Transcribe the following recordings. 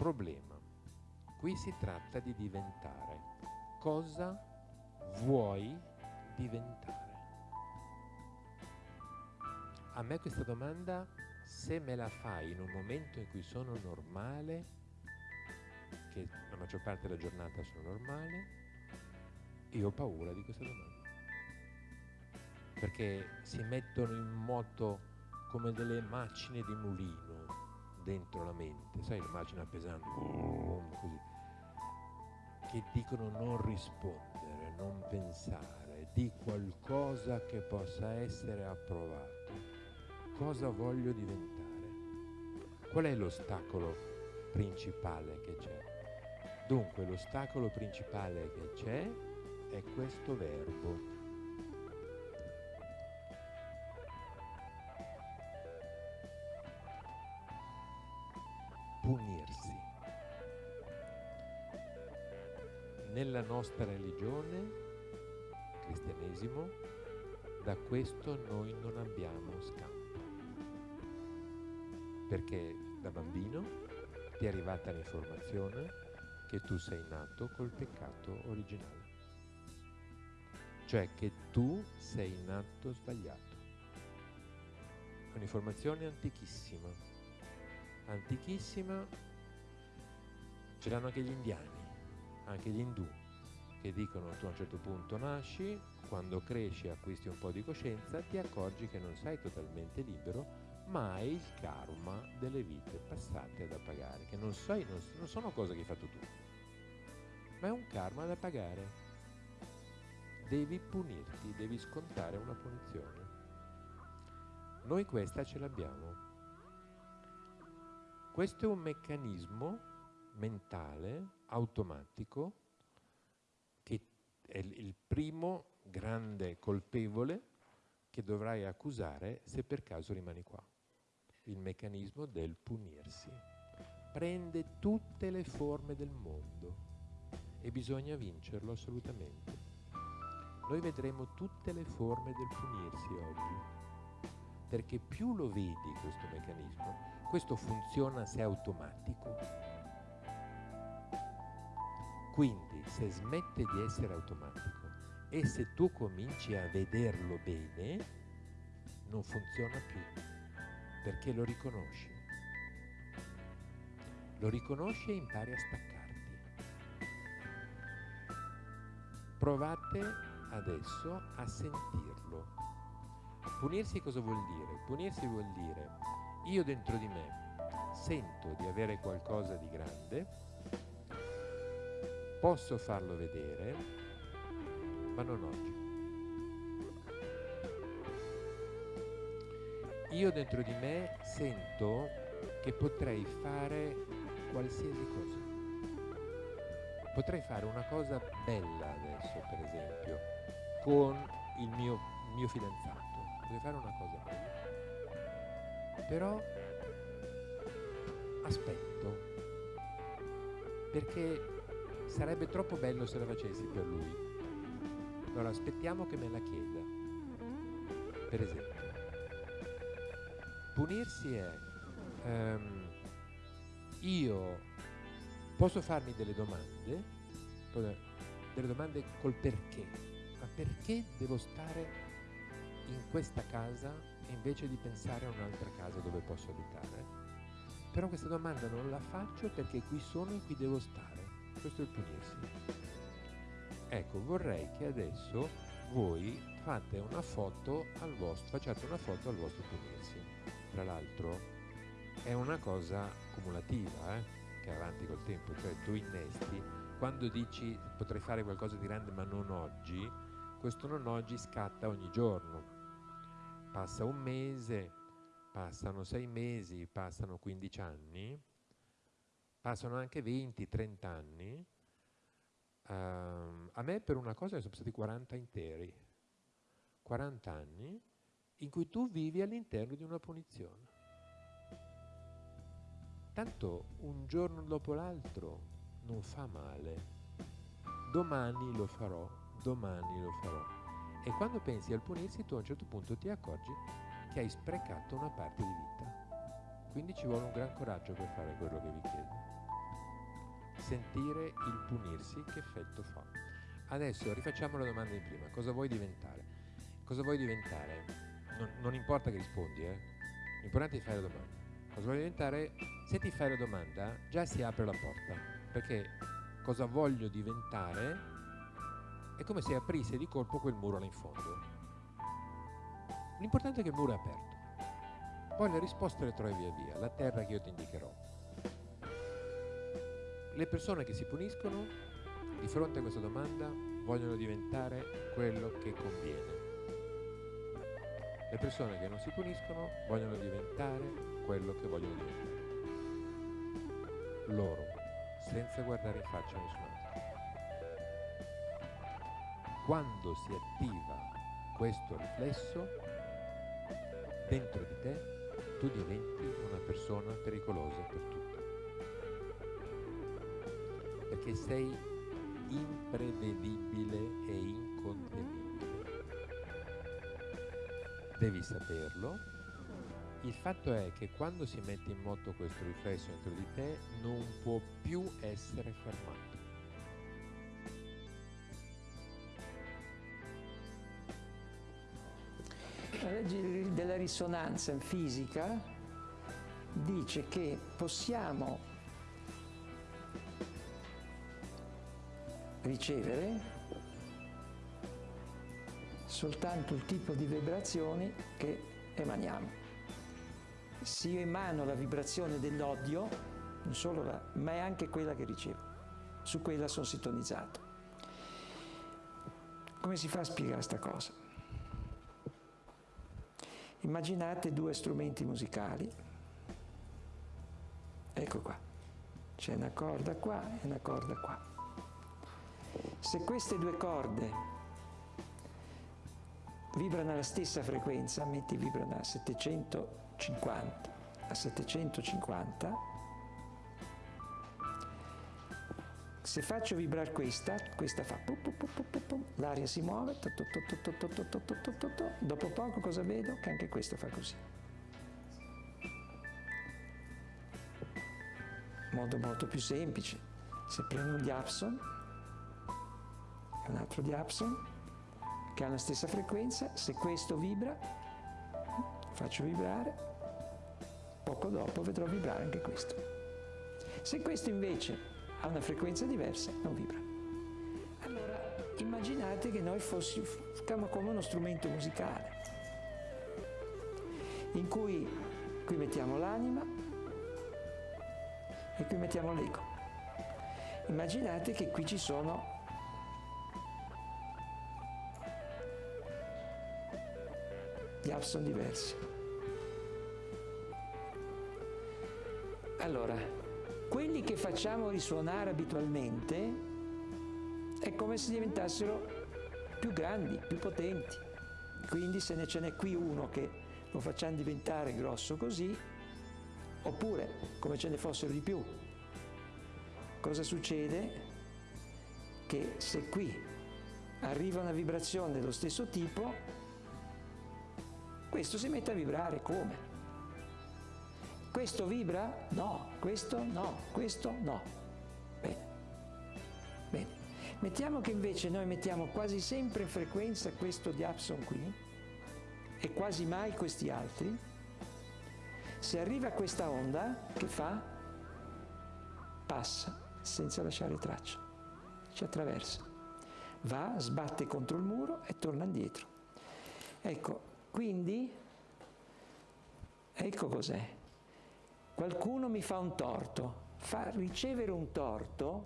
problema. Qui si tratta di diventare. Cosa vuoi diventare? A me questa domanda, se me la fai in un momento in cui sono normale, che la maggior parte della giornata sono normale, io ho paura di questa domanda. Perché si mettono in moto come delle macine di mulino dentro la mente, sai, le macchine pesanti, così, che dicono non rispondere, non pensare, di qualcosa che possa essere approvato. Cosa voglio diventare? Qual è l'ostacolo principale che c'è? Dunque, l'ostacolo principale che c'è è questo verbo punirsi. Nella nostra religione, cristianesimo, da questo noi non abbiamo scampo. Perché da bambino ti è arrivata l'informazione che tu sei nato col peccato originale. Cioè che tu sei nato sbagliato. Un'informazione antichissima antichissima, ce l'hanno anche gli indiani, anche gli indù, che dicono tu a un certo punto nasci, quando cresci acquisti un po' di coscienza, ti accorgi che non sei totalmente libero, ma hai il karma delle vite passate da pagare, che non, sei, non, non sono cose che hai fatto tu, ma è un karma da pagare. Devi punirti, devi scontare una punizione. Noi questa ce l'abbiamo. Questo è un meccanismo mentale, automatico, che è il primo grande colpevole che dovrai accusare se per caso rimani qua. Il meccanismo del punirsi. Prende tutte le forme del mondo e bisogna vincerlo assolutamente. Noi vedremo tutte le forme del punirsi oggi, perché più lo vedi questo meccanismo, questo funziona se è automatico. Quindi se smette di essere automatico e se tu cominci a vederlo bene, non funziona più, perché lo riconosci. Lo riconosci e impari a staccarti. Provate adesso a sentirlo. Punirsi cosa vuol dire? Punirsi vuol dire io dentro di me sento di avere qualcosa di grande, posso farlo vedere, ma non oggi. Io dentro di me sento che potrei fare qualsiasi cosa. Potrei fare una cosa bella adesso, per esempio, con il mio, mio fidanzato. Potrei fare una cosa però aspetto, perché sarebbe troppo bello se la facessi per lui. Allora aspettiamo che me la chieda. Per esempio, punirsi è um, io posso farmi delle domande, delle domande col perché, ma perché devo stare in questa casa invece di pensare a un'altra casa dove posso abitare. Però questa domanda non la faccio perché qui sono e qui devo stare. Questo è il punirsi. Ecco, vorrei che adesso voi fate una foto al vostro, facciate una foto al vostro punirsi. Tra l'altro è una cosa cumulativa, eh, che avanti col tempo, cioè tu innesti, quando dici potrei fare qualcosa di grande ma non oggi, questo non oggi scatta ogni giorno, passa un mese, passano sei mesi, passano 15 anni, passano anche 20, 30 anni. Uh, a me per una cosa sono stati 40 interi, 40 anni in cui tu vivi all'interno di una punizione. Tanto un giorno dopo l'altro non fa male. Domani lo farò, domani lo farò. E quando pensi al punirsi tu a un certo punto ti accorgi che hai sprecato una parte di vita. Quindi ci vuole un gran coraggio per fare quello che vi chiedo. sentire il punirsi che effetto fa. Adesso rifacciamo la domanda di prima, cosa vuoi diventare? Cosa vuoi diventare? Non, non importa che rispondi, eh? L'importante è fare la domanda. Cosa vuoi diventare? Se ti fai la domanda già si apre la porta, perché cosa voglio diventare è come se aprisse di colpo quel muro là in fondo. L'importante è che il muro è aperto. Poi le risposte le trovi via via, la terra che io ti indicherò. Le persone che si puniscono di fronte a questa domanda vogliono diventare quello che conviene. Le persone che non si puniscono vogliono diventare quello che vogliono diventare. Loro, senza guardare in faccia a nessun altro. Quando si attiva questo riflesso, dentro di te tu diventi una persona pericolosa per tutti. Perché sei imprevedibile e incontenibile. Devi saperlo. Il fatto è che quando si mette in moto questo riflesso dentro di te non può più essere fermato. Legge della risonanza in fisica dice che possiamo ricevere soltanto il tipo di vibrazioni che emaniamo. Se io emano la vibrazione dell'odio, non solo la, ma è anche quella che ricevo, su quella sono sintonizzato. Come si fa a spiegare questa cosa? Immaginate due strumenti musicali, ecco qua, c'è una corda qua e una corda qua. Se queste due corde vibrano alla stessa frequenza, metti vibrano a 750, a 750, se faccio vibrare questa, questa fa l'aria si muove, dopo poco cosa vedo? Che anche questo fa così. Modo molto più semplice, se prendo un diapson, un altro diapson che ha la stessa frequenza, se questo vibra, faccio vibrare, poco dopo vedrò vibrare anche questo. Se questo invece ha una frequenza diversa, non vibra. Allora, immaginate che noi fossimo come uno strumento musicale, in cui qui mettiamo l'anima e qui mettiamo l'ego. Immaginate che qui ci sono gli sono diversi. Allora, quelli che facciamo risuonare abitualmente è come se diventassero più grandi, più potenti. Quindi se ne ce n'è qui uno che lo facciamo diventare grosso così, oppure come ce ne fossero di più. Cosa succede? Che se qui arriva una vibrazione dello stesso tipo, questo si mette a vibrare come? Questo vibra? No, questo no, questo no. Bene. Bene. Mettiamo che invece noi mettiamo quasi sempre in frequenza questo diapson qui e quasi mai questi altri. Se arriva questa onda, che fa? Passa senza lasciare traccia, ci attraversa, va, sbatte contro il muro e torna indietro. Ecco, quindi, ecco cos'è. Qualcuno mi fa un torto. Fa, ricevere un torto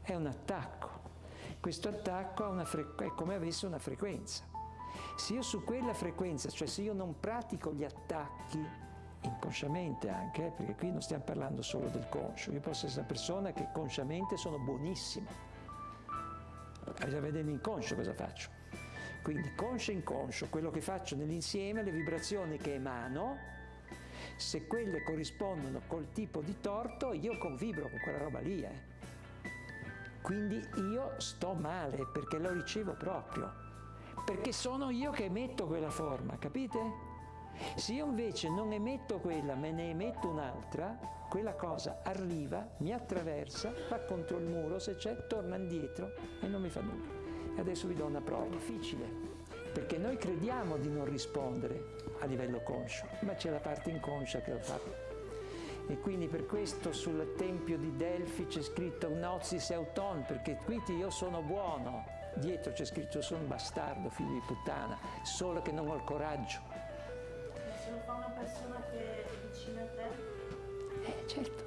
è un attacco. Questo attacco è come avesse una frequenza. Se io su quella frequenza, cioè se io non pratico gli attacchi, inconsciamente anche, eh, perché qui non stiamo parlando solo del conscio, io posso essere una persona che consciamente sono buonissimo. Bisogna vedere l'inconscio cosa faccio. Quindi conscio e inconscio, quello che faccio nell'insieme, le vibrazioni che emano, se quelle corrispondono col tipo di torto, io convibro con quella roba lì. Eh. Quindi io sto male perché lo ricevo proprio, perché sono io che emetto quella forma, capite? Se io invece non emetto quella, me ne emetto un'altra, quella cosa arriva, mi attraversa, va contro il muro se c'è, torna indietro e non mi fa nulla. Adesso vi do una prova. È difficile, perché noi crediamo di non rispondere a livello conscio, ma c'è la parte inconscia che lo fa. E quindi per questo sul Tempio di Delfi c'è scritto Gnosis Euton, perché qui io sono buono, dietro c'è scritto sono un bastardo, figlio di puttana, solo che non ho il coraggio. Se lo fa una persona che è vicina a te? Eh, certo.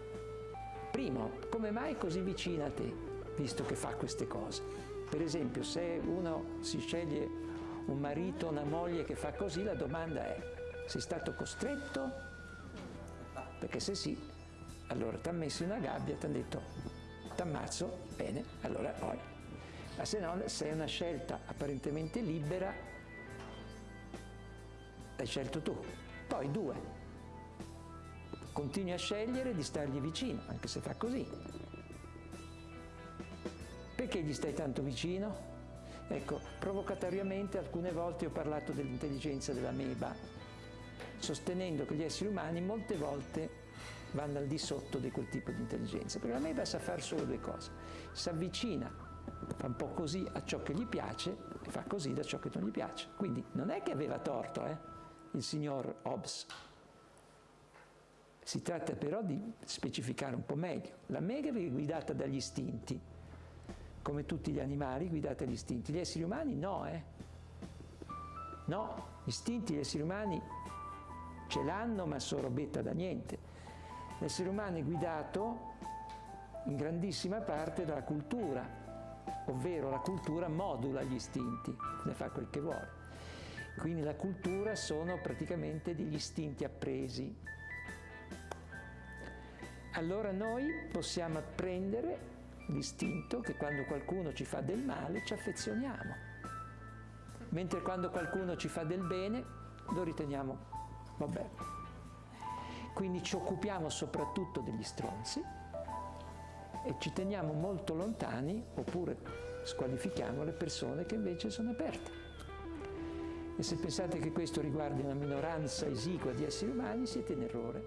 Primo, come mai così vicina a te, visto che fa queste cose? Per esempio, se uno si sceglie un marito, una moglie che fa così, la domanda è, sei stato costretto? Perché se sì, allora ti ha messo in una gabbia, ti hanno detto, ti ammazzo, bene, allora poi. Ma se no, se è una scelta apparentemente libera, l'hai scelto tu. Poi due, continui a scegliere di stargli vicino, anche se fa così. Perché gli stai tanto vicino? Ecco, provocatoriamente alcune volte ho parlato dell'intelligenza della meba, sostenendo che gli esseri umani molte volte vanno al di sotto di quel tipo di intelligenza, perché la meba sa fare solo due cose, si avvicina, fa un po' così a ciò che gli piace e fa così da ciò che non gli piace. Quindi non è che aveva torto eh, il signor Hobbes, si tratta però di specificare un po' meglio. La mega è guidata dagli istinti, come tutti gli animali guidati dagli istinti. Gli esseri umani no, eh? No, gli istinti gli esseri umani ce l'hanno ma sono robetta da niente. L'essere umano è guidato in grandissima parte dalla cultura, ovvero la cultura modula gli istinti, ne fa quel che vuole. Quindi la cultura sono praticamente degli istinti appresi. Allora noi possiamo apprendere l'istinto che quando qualcuno ci fa del male ci affezioniamo, mentre quando qualcuno ci fa del bene lo riteniamo vabbè. Quindi ci occupiamo soprattutto degli stronzi e ci teniamo molto lontani oppure squalifichiamo le persone che invece sono aperte. E se pensate che questo riguardi una minoranza esigua di esseri umani siete in errore.